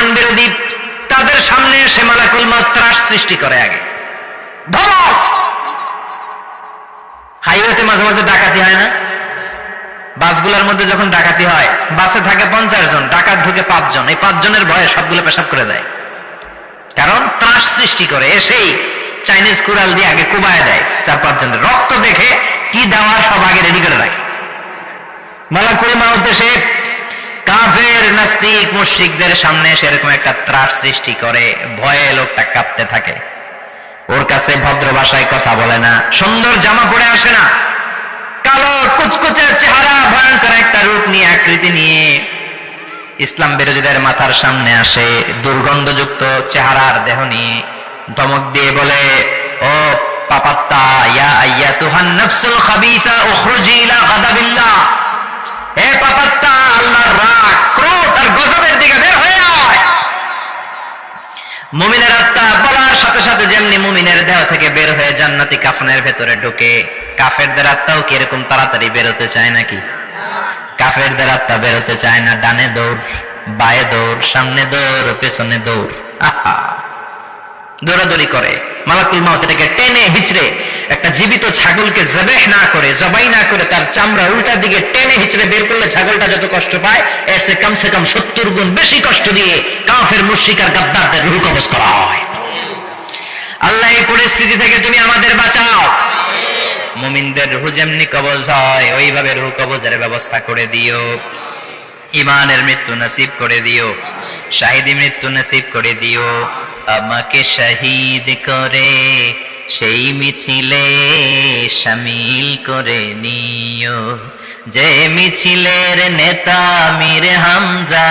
ইমান বিরোধী তাদের সামনে এসে মালাকুল মত ত্রাস সৃষ্টি করে আগে। ধমক! হাইওয়েতে মাঝে মাঝে ডাকাতি হয় না? বাসগুলোর মধ্যে যখন ডাকাতি হয়, বাসে থাকে পঞ্চাশ জন, ডাকাত ঢুকে পাঁচজন। এই পাঁচজনের ভয়ে সবগুলো পেশাব করে দেয়। কারণ ত্রাস সৃষ্টি করে, এসেই চাইনিজ কুড়াল দিয়ে আগে কুবায় দেয় চার পাঁচজনের রক্ত দেখে কি দেওয়ার সব আগে রেডি করে রাখে। মালাকুল এসে কাফের, নাস্তিক, মুশরিকদের সামনে এসে এরকম একটা ত্রাস সৃষ্টি করে, ভয়ে লোকটা কাঁপতে থাকে। ওর কাছে ভদ্র ভাষায় কথা বলে না, সুন্দর জামা পরে আসে না। কালো কুচকুচে চেহারা, ভয়ঙ্কর একটা রূপ নিয়ে আকৃতি নিয়ে ইসলাম বিরোধীদের মাথার সামনে আসে, দুর্গন্ধযুক্ত চেহারার দেহ নিয়ে। ধমক দিয়ে বলে, ও পাপাত্তা, ইয়া আইয়া তুহান নফসুল খাবিসা উখরুজি ইলা গাদাবিল্লাহ। আয়। মুমিনের আত্মা বলার সাথে সাথে যেমনি মুমিনের দেহ থেকে বের হয়ে জান্নাতি কাফনের ভেতরে ঢুকে, কাফেরদের আত্মাও কি এরকম তাড়াতাড়ি বেরোতে চায় নাকি? কাফেরদের আত্মা বেরোতে চায় না, ডানে দৌড়, বায়ে দৌড়, সামনে দৌড়, পেছনে দৌড়। আহা। দৌড়াদৌড়ি করে। মালাকুল টেনে হিচড়ে জীবিত ছাগলকে জবেহ না করে, জবাই না করে তার চামড়া উল্টা দিকে টেনে হিচড়ে বের করলে ছাগলটা যত কষ্ট পায়, এর সে কমসে কম সত্তর গুণ বেশি কষ্ট দিয়ে কাফের, মুশরিক আর গাদ্দারদের রুহ কবজ করা হয়। আল্লাহ এই পরিস্থিতি থেকে তুমি আমাদের বাঁচাও। মুমিনদের রুহ যেমনি কবজ হয়, ওইভাবে রুহ কবজের ব্যবস্থা করে দিও। ইমানের মৃত্যু নসিব করে দিও। শাহিদি মৃত্যু নসিব করে দিও। আমাকে শহীদ করে সেই মিছিলে সামিল করে নিও। যে মিছিলের নেতা মীর হামজা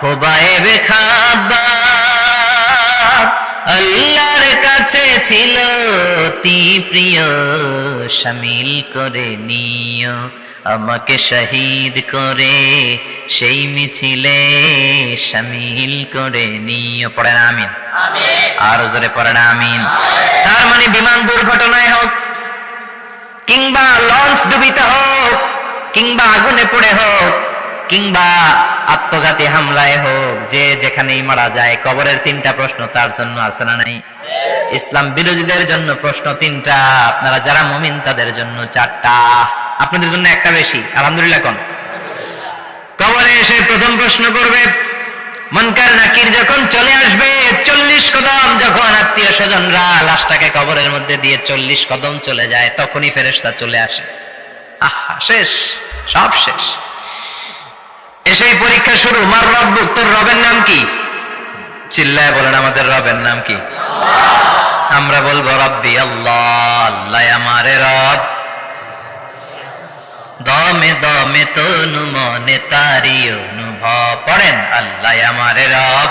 খোবায়ে খাবা আল্লাহর কাছে ছিল অতি প্রিয়, সামিল করে নিও। আমাকে শহীদ করে, সেই মিছিলে সামিল করে নিয়ে পড়ে না আমিন। আর জোরে পড়ে না আমিন। তার মানে বিমান দুর্ঘটনায় হোক, কিংবা লঞ্চ ডুবিতে হোক, কিংবা আগুনে পড়ে হোক, কিংবা আত্মঘাতী হামলায় হোক, যে যেখানেই মারা যায়, কবরের তিনটা প্রশ্ন তার জন্য আছে না নাই? ইসলাম বিরোধীদের জন্য প্রশ্ন তিনটা, আপনারা যারা মুমিন, তাদের জন্য চারটা। আপনাদের জন্য একটা বেশি, আলহামদুলিল্লাহ কোন। কবরে এসে প্রথম প্রশ্ন করবে মনকার নাকির যখন চলে আসবে, চল্লিশ কদম যখন আত্মীয় স্বজনরা লাশটাকে কবরের মধ্যে দিয়ে চল্লিশ কদম চলে যায়, তখনই ফেরেশতা চলে আসে। আহা, শেষ, সব শেষ। এসেই পরীক্ষা শুরু। মার রব, তোর রবের নাম কি? চিল্লায় বলেন, আমাদের রবের নাম কি? আমরা বলব, রব্বি আল্লাহ আল্লাহ আমারে রব। দমে দমে তনু মনে তারি অনুভব পড়েন আল্লাহ আমারে রব।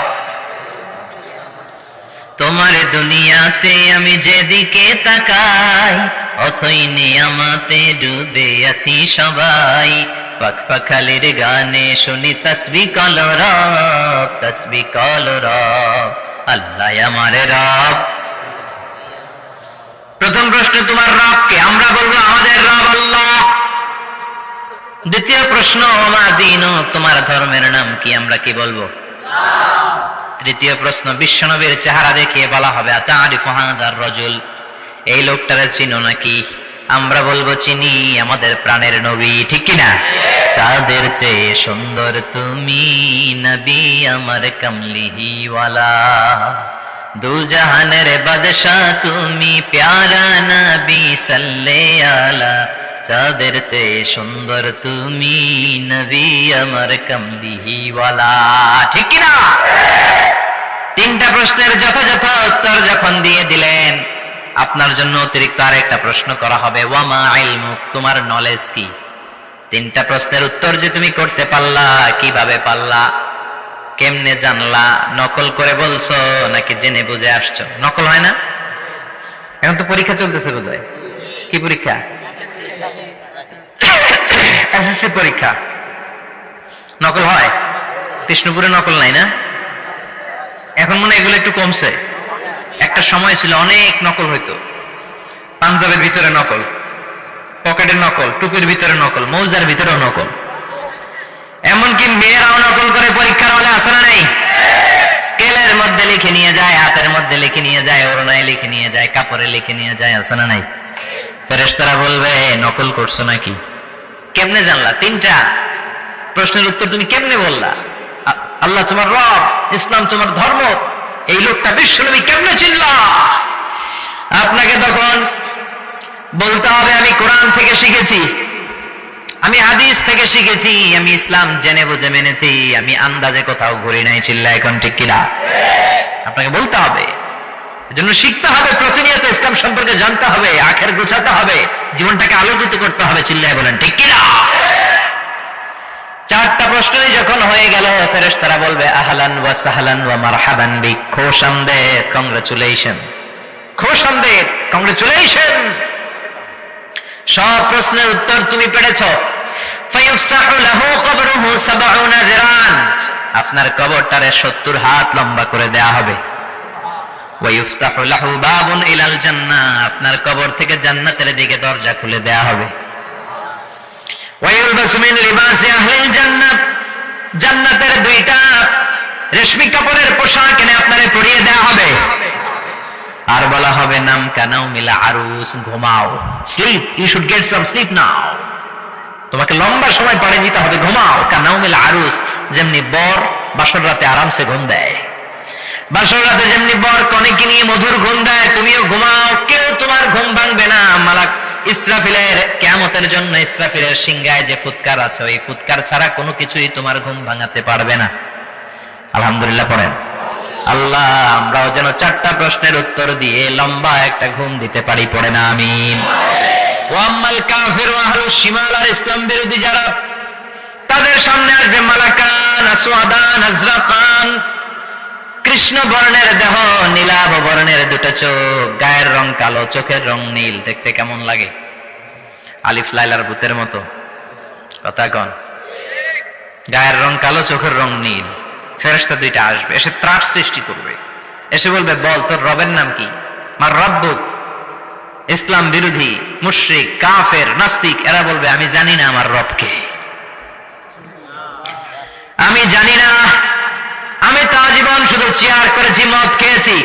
তোমার দুনিয়াতে আমি যেদিকে তাকাই, অথই নিয়ামাতে ডুবে আছি সবাই। পাখপাখালির গানে শুনি তসবি কল রব তসবি কল রব আল্লাহ আমারে রব প্রথম প্রশ্ন তোমার রবকে আমরা বলব আমাদের রব আল্লাহ দ্বিতীয় প্রশ্ন মা দিন তোমার ধর্মের নাম কি আমরা কি বলব তৃতীয় প্রশ্ন বিশ্বনবীর চেহারা দেখিয়ে বলা হবে আতারিফ হাদার রজুল এই লোকটারে চিনো নাকি? আমরা বলব চিনি আমাদের প্রাণের নবী, ঠিক কিনা? চাঁদের চেয়ে সুন্দর তুমি নবী আমার কমলিহিওয়ালা। দু জাহানের বাদশাহ তুমি প্যারা নবী সাল্লে আলা চাঁদের চেয়ে সুন্দর তুমি নবী আমার কমলিহিওয়ালা, ঠিক কিনা? তিনটা প্রশ্নের যথাযথ উত্তর যখন দিয়ে দিলেন আপনার জন্য অতিরিক্ত আরেকটা প্রশ্ন করা হবে, ওয়ামা ইলমুক? তোমার নলেজ কি? তিনটা প্রশ্নের উত্তর যে তুমি করতে পারলা, কীভাবে পারলা, কেমনে জানলা, নকল করে বলছো নাকি জেনে বুঝে আসছো? নকল হয় না? এখন তো পরীক্ষা চলতেছে বোধহয়। কি পরীক্ষা? এসএসসি পরীক্ষা। নকল হয়? কৃষ্ণপুরে নকল নাই না? এখন মনে এগুলো একটু কমছে। একটা সময় ছিল, অনেক নকল হইতো। পাঞ্জাবের ভিতরে নকল, পকেটের নকল, টুপির ভিতরে নকল, মৌজার ভিতরেও নকল। এমনকি মেয়েরাও নকল করে পরীক্ষার হলে আসে না নাই? লিখে নিয়ে যায়, হাতের মধ্যে লিখে নিয়ে যায়, ওড়নায় লিখে নিয়ে যায়, কাপড়ে লিখে নিয়ে যায় আছে না নাই? ফেরেশতারা বলবে নকল করছ নাকি? কেমনে জানলা? তিনটা। প্রশ্নের উত্তর তুমি কেমনে বললা? আল্লাহ তোমার রব, ইসলাম তোমার ধর্ম এই লোকটা বিশ্বনবী কেমনে চিনলা? আপনাকে তখন বলতে হবে, আমি কোরআন থেকে শিখেছি, আমি হাদিস থেকে শিখেছি, আমি ইসলাম জেনে বুঝে মেনেছি, আমি আন্দাজে কোথাও ঘুরি নাই চিল্লা এখন ঠিক কিনা? আপনাকে বলতে হবে, এজন্য শিখতে হবে, প্রতিনিয়ত ইসলাম সম্পর্কে জানতে হবে, আখের গোছাতে হবে, জীবনটাকে আলোকিত করতে হবে, চিল্লায় বলেন, ঠিক কিনা? চারটা প্রশ্নই যখন হয়ে গেল ফেরেস তারা বলবে, আহলান ওয়া সাহলান ওয়া মারহাবান বিক খোশামদেদ কংগ্রাচুলেশন কংগ্রাচুলেশন সব প্রশ্নের উত্তর তুমি পেরেছ। ফায়ুফসাহু লাহু কবরুহু সাবউনা যিরান আপনার কবরটারে 70 হাত লম্বা করে দেয়া হবে। ওয়ায়ুফতাহু লাহু বাবুন ইলাল জান্নাহ। আপনার কবর থেকে জান্নাতের দিকে দরজা খুলে দেয়া হবে ওয়ায়ুলবাসু মিন লিবাসি আহলিল জান্নাত জান্নাতের দুইটা রেশমি কাপড়ের পোশাক এনে আপনারে পরিয়ে দেয়া হবে। আর বলা হবে, নাম কানাও মিলা আরুস, ঘুমাও। Sleep, you should get some sleep now. তোমাকে লম্বা সময় পাড়ে দিতে হবে, ঘুমাও। কানাও মিলা আরুস, যেমনি বর বাসর রাতে আরামসে ঘুম দেয়। বাসর রাতে যেমনি বর কনেকে নিয়ে মধুর ঘুম দেয়, তুমিও ঘুমাও, কেউ তোমার ঘুম ভাঙবে না। মালাক ইসরাফিলের কেমতের জন্য ইসরাফিলের সিংগায় যে ফুৎকার আছে, ওই ফুৎকার ছাড়া কোনো কিছুই তোমার ঘুম ভাঙাতে পারবে না। আলহামদুলিল্লাহ পড়েন। আল্লাহ, আমরাও যেন চারটা প্রশ্নের উত্তর দিয়ে লম্বা একটা ঘুম দিতে পারি পড়ে না আর ইসলাম বিরোধী যারা, তাদের সামনে আসবে মালাকান, আসওয়াদান, আজরাকান কৃষ্ণ বর্ণের দেহ নীলাভ বর্ণের দুটো চোখ, গায়ের রং কালো, চোখের রং নীল। দেখতে কেমন লাগে? আলিফ লাইলার ভূতের মতো। কথা কন। গায়ের রং কালো, চোখের রং নীল। ফেরেশতা দুইটা আসবে, এসে ত্রাস সৃষ্টি করবে। এসে বলবে, বল, তোর রবের নাম কি? মার রব্বুক। ইসলাম বিরোধী, মুশরিক, কাফের, নাস্তিক, এরা বলবে, আমি জানি না আমার রবকে আমি জানি না আমি তা জীবন শুধু চেয়ার করেছি মদ খেয়েছি,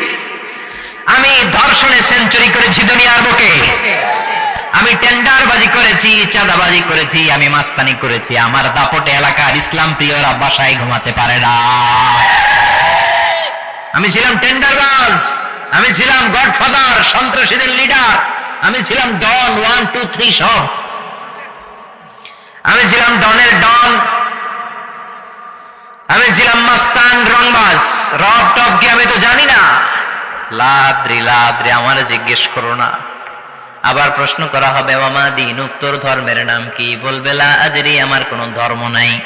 আমি ধর্ষণে সেঞ্চুরি করেছি দুনিয়ার বুকে। আমি টেন্ডারবাজি করেছি, চাঁদাবাজি করেছি, আমি মাস্তানি করেছি। আমার দাপটে এলাকার ইসলাম প্রিয়রা বাসায় ঘুমাতে পারে না। আমি ছিলাম টেন্ডারবাজ, আমি ছিলাম গডফাদার, সন্ত্রাসীদের লিডার আমি ছিলাম ডন ওয়ান টু থ্রি সব। আমি ছিলাম ডনের ডন আমি ছিলাম মাস্তান রংবাজ। রব টপ কি আমি তো জানি না। লাদ্রি লাদ্রি, আমার জিজ্ঞেস করো না। আবার প্রশ্ন করা হবে মামা দিন? উত্তর ধর্মের নাম কি? বলবে লা আদরি আমার কোনো ধর্ম নাই।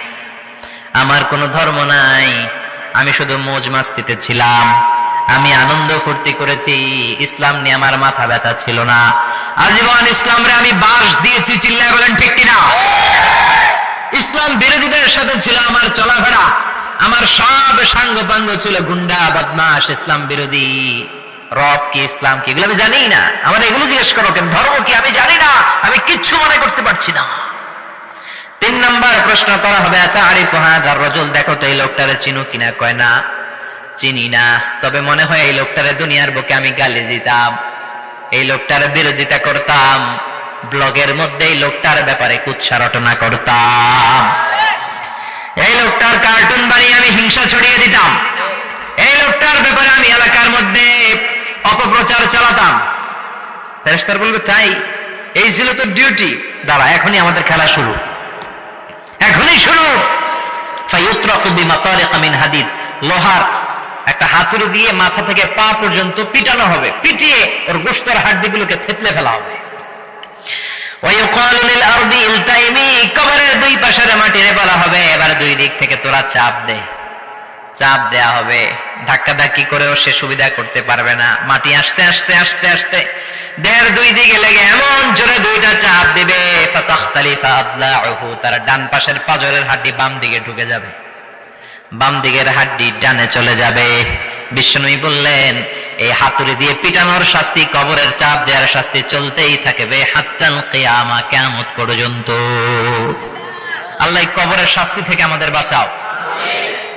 আমার কোনো ধর্ম নাই। আমি শুধু মোজ মাস্তিতে ছিলাম। আমি আনন্দ ফুর্তি করেছি। ইসলাম নিয়ে আমার মাথা ব্যথা ছিল না। আজীবন ইসলামরে আমি বাস দিয়েছি, চিল্লায় বলেন ঠিক কিনা? ইসলাম বিরোধীদের সাথে ছিল আমার চলাফেরা। আমার সব সাঙ্গ পাঙ্গ ছিল গুন্ডা বদমাস ইসলাম বিরোধী। রব কি, ইসলাম কি, এগুলো আমি জানি না। আমার এগুলো জিজ্ঞেস করো কেন ধর্ম কি, আমি জানি না। আমি কিচ্ছু মনে করতে পারছি না। তিন নম্বর প্রশ্ন করা হবে আচ্ছা আরিফ হাজার রজল, দেখো তো এই লোকটারে চিনো কিনা কয়, না, চিনি না। তবে মনে হয় এই লোকটারে দুনিয়ার বুকে আমি গালি দিতাম। এই লোকটার বিরোধিতা করতাম। ব্লগের মধ্যে এই লোকটার ব্যাপারে কুৎসা রটনা করতাম। এই লোকটার কার্টুন বানিয়ে আমি হিংসা ছড়িয়ে দিতাম। এই লোকটার ব্যাপারে আমি এলাকার মধ্যে অপপ্রচার চালাতাম। ফেরেশতার বলবে, তাই? এই ছিল তো ডিউটি দাঁড়া, এখনই আমাদের খেলা শুরু। এখনই শুরু। হাদিদ। লোহার একটা হাতুড়ি দিয়ে মাথা থেকে পা পর্যন্ত পিটানো হবে। পিটিয়ে ওর গোস্তর হাড্ডিগুলোকে থেতলে ফেলা হবে। দুই পাশের মাটিরে বলা হবে, এবার দুই দিক থেকে তোরা চাপ দে। চাপ দেয়া হবে। ধাক্কা ধাক্কি করেও সে সুবিধা করতে পারবে না। মাটি আসতে আসতে আসতে আসতে। দুই দিকে লেগে এমন জোরে দুইটা চাপ দিবে ডান পাশের পাজরের হাড্ডি বাম দিকে ঢুকে যাবে। বাম দিকের হাড্ডি ডানে চলে যাবে। বিষ্ণুই বললেন, এই হাতুড়ি দিয়ে পিটানোর শাস্তি, কবরের চাপ দেওয়ার শাস্তি চলতেই থাকবে হাত্তাল কিয়ামা, কিয়ামত পর্যন্ত। আল্লাহ কবরের শাস্তি থেকে আমাদের বাঁচাও।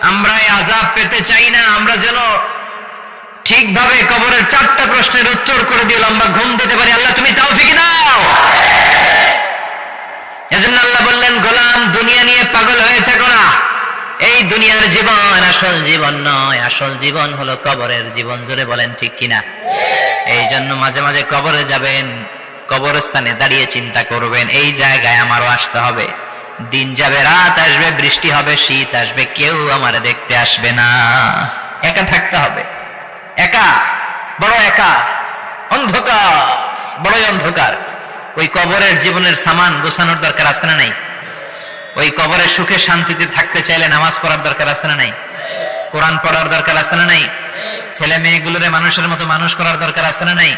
আমরা এই আজাব পেতে চাই না, আমরা যেন ঠিকভাবে কবরের চারটা প্রশ্নের উত্তর করে দিয়ে লম্বা ঘুম দিতে পারি। আল্লাহ, তুমি তাও ঠিক দাও। এজন্য আল্লাহ বললেন, গোলাম, দুনিয়া নিয়ে পাগল হয়ে থাকো এই দুনিয়ার জীবন আসল জীবন নয়, আসল জীবন হলো কবরের জীবন জুড়ে বলেন ঠিক কিনা? এই জন্য মাঝে মাঝে কবরে যাবেন, কবরস্থানে দাঁড়িয়ে চিন্তা করবেন, এই জায়গায় আমারও আসতে হবে। দিন যাবে, রাত আসবে, বৃষ্টি হবে, শীত আসবে, কেউ আমার দেখতে আসবে না। একা থাকতে হবে। একা, বড় একা, অন্ধকার, বড়ই অন্ধকার। ওই কবরের জীবনের সামান গোছানোর দরকার আছে না নাই? ওই কবরে সুখে শান্তিতে থাকতে চাইলে নামাজ পড়ার দরকার আছে না নাই? কোরআন পড়ার দরকার আছে না নাই? ছেলে মেয়েগুলোরে মানুষের মতো মানুষ করার দরকার আছে না নাই?